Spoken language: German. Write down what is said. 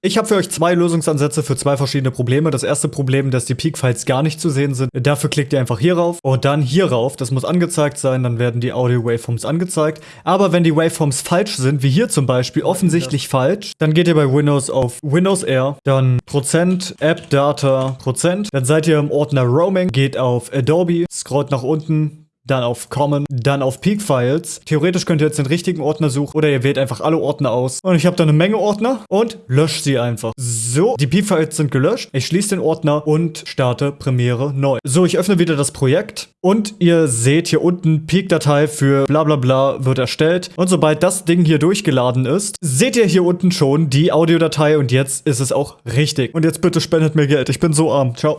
Ich habe für euch zwei Lösungsansätze für zwei verschiedene Probleme. Das erste Problem, dass die Peak-Files gar nicht zu sehen sind. Dafür klickt ihr einfach hier rauf und dann hier rauf. Das muss angezeigt sein, dann werden die Audio-Waveforms angezeigt. Aber wenn die Waveforms falsch sind, wie hier zum Beispiel, offensichtlich falsch, dann geht ihr bei Windows auf Windows R, dann Prozent, App Data, Prozent. Dann seid ihr im Ordner Roaming, geht auf Adobe, scrollt nach unten, dann auf Common, dann auf Peak Files. Theoretisch könnt ihr jetzt den richtigen Ordner suchen oder ihr wählt einfach alle Ordner aus. Und ich habe da eine Menge Ordner und löscht sie einfach. So, die Peak Files sind gelöscht. Ich schließe den Ordner und starte Premiere neu. So, ich öffne wieder das Projekt und ihr seht hier unten Peak-Datei für bla bla bla wird erstellt. Und sobald das Ding hier durchgeladen ist, seht ihr hier unten schon die Audiodatei und jetzt ist es auch richtig. Und jetzt bitte spendet mir Geld. Ich bin so arm. Ciao.